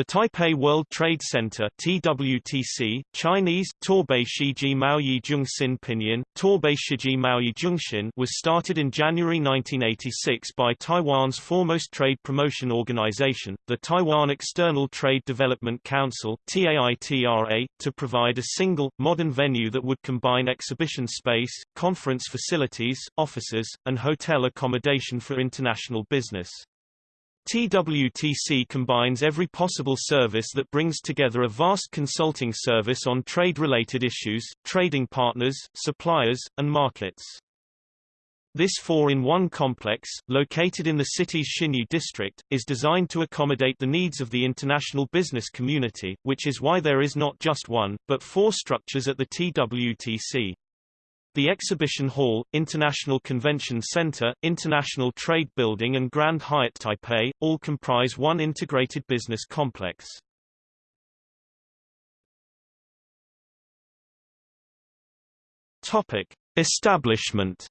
The Taipei World Trade Center TWTC, Chinese, Torbei Maoyi Pinyin, Torbei Maoyi was started in January 1986 by Taiwan's foremost trade promotion organization, the Taiwan External Trade Development Council TAITRA, to provide a single, modern venue that would combine exhibition space, conference facilities, offices, and hotel accommodation for international business. TWTC combines every possible service that brings together a vast consulting service on trade-related issues, trading partners, suppliers, and markets. This four-in-one complex, located in the city's Xinyi district, is designed to accommodate the needs of the international business community, which is why there is not just one, but four structures at the TWTC. The Exhibition Hall, International Convention Center, International Trade Building and Grand Hyatt Taipei, all comprise one integrated business complex. Topic. Establishment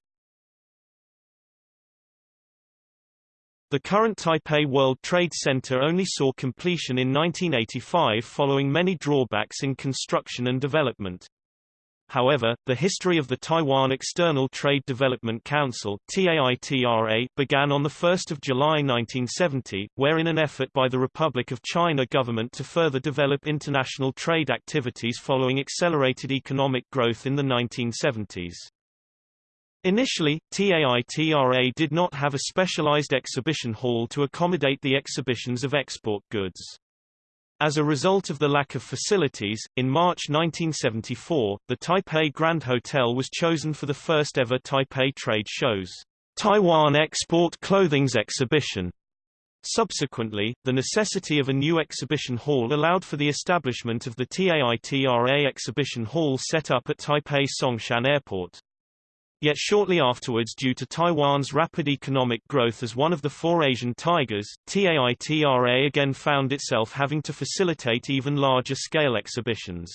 The current Taipei World Trade Center only saw completion in 1985 following many drawbacks in construction and development. However, the history of the Taiwan External Trade Development Council began on 1 July 1970, where in an effort by the Republic of China government to further develop international trade activities following accelerated economic growth in the 1970s. Initially, TAITRA did not have a specialized exhibition hall to accommodate the exhibitions of export goods. As a result of the lack of facilities, in March 1974, the Taipei Grand Hotel was chosen for the first ever Taipei trade shows, Taiwan Export Clothing's exhibition. Subsequently, the necessity of a new exhibition hall allowed for the establishment of the TAITRA exhibition hall set up at Taipei Songshan Airport. Yet shortly afterwards due to Taiwan's rapid economic growth as one of the four Asian tigers, TAITRA again found itself having to facilitate even larger-scale exhibitions.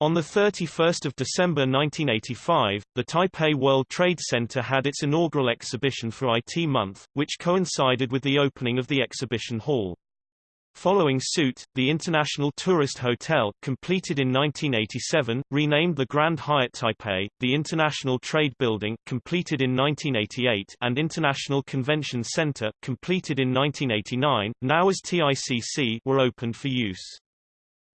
On 31 December 1985, the Taipei World Trade Center had its inaugural exhibition for IT Month, which coincided with the opening of the exhibition hall. Following suit, the International Tourist Hotel, completed in 1987, renamed the Grand Hyatt Taipei, the International Trade Building, completed in 1988, and International Convention Center, completed in 1989, now as TICC, were opened for use.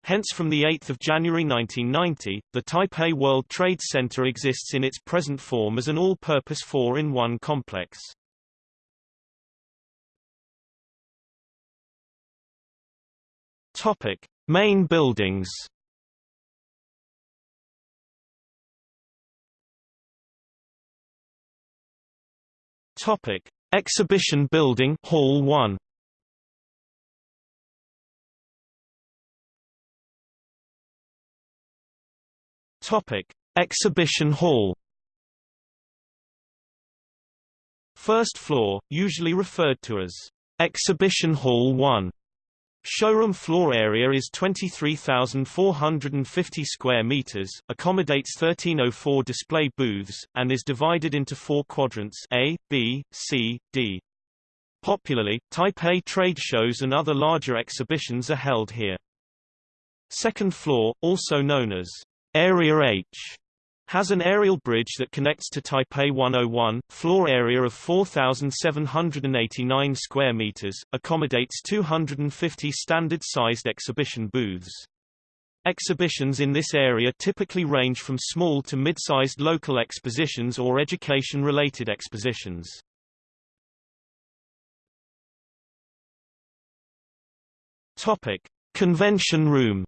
Hence from 8 January 1990, the Taipei World Trade Center exists in its present form as an all-purpose four-in-one complex. Topic: Main buildings. Topic: Exhibition Building, Hall 1. Topic: Exhibition Hall. First floor, usually referred to as Exhibition Hall 1. Showroom floor area is 23,450 square meters, accommodates 1304 display booths, and is divided into four quadrants A, B, C, D. Popularly, Taipei trade shows and other larger exhibitions are held here. Second floor, also known as Area H, has an aerial bridge that connects to Taipei 101, floor area of 4,789 square meters, accommodates 250 standard-sized exhibition booths. Exhibitions in this area typically range from small to mid-sized local expositions or education-related expositions. Topic: Convention room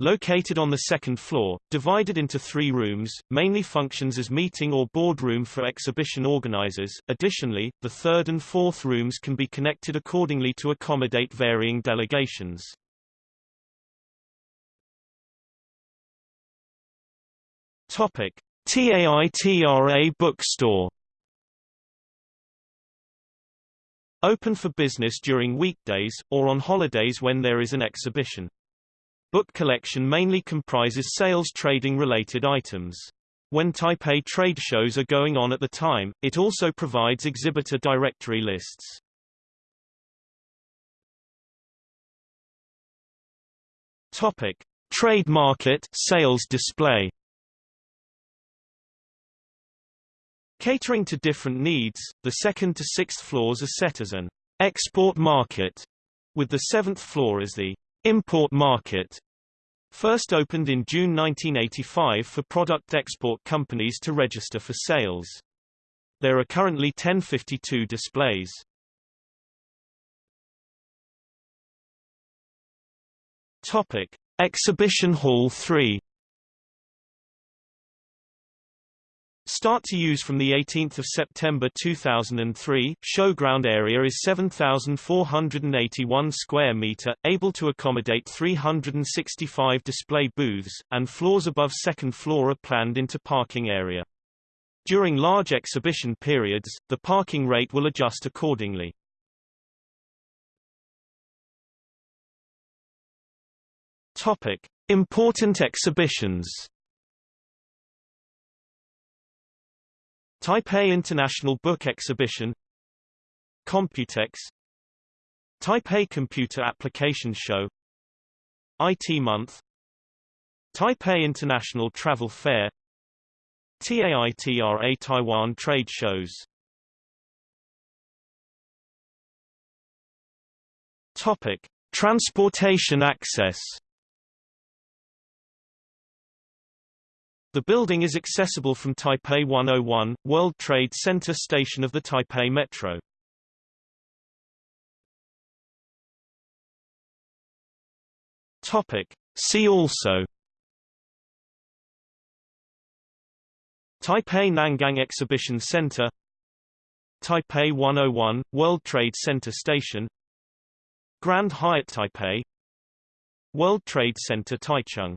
Located on the second floor, divided into three rooms, mainly functions as meeting or boardroom for exhibition organizers. Additionally, the third and fourth rooms can be connected accordingly to accommodate varying delegations. Topic: TAITRA bookstore. Open for business during weekdays, or on holidays when there is an exhibition. Book collection mainly comprises sales trading related items. When Taipei trade shows are going on at the time, it also provides exhibitor directory lists. Topic: Trade market sales display. Catering to different needs, the second to sixth floors are set as an export market, with the seventh floor as the import market. First opened in June 1985 for product export companies to register for sales. There are currently 1052 displays. Topic: Exhibition Hall 3 Start to use from 18 September 2003, showground area is 7,481 square metre, able to accommodate 365 display booths, and floors above second floor are planned into parking area. During large exhibition periods, the parking rate will adjust accordingly. Topic: Important exhibitions. Taipei International Book Exhibition Computex Taipei Computer Application Show IT Month Taipei International Travel Fair TAITRA Taiwan Trade Shows. Topic: Transportation access The building is accessible from Taipei 101, World Trade Center station of the Taipei Metro. Topic. See also. Taipei Nangang Exhibition Center. Taipei 101, World Trade Center Station. Grand Hyatt Taipei. World Trade Center Taichung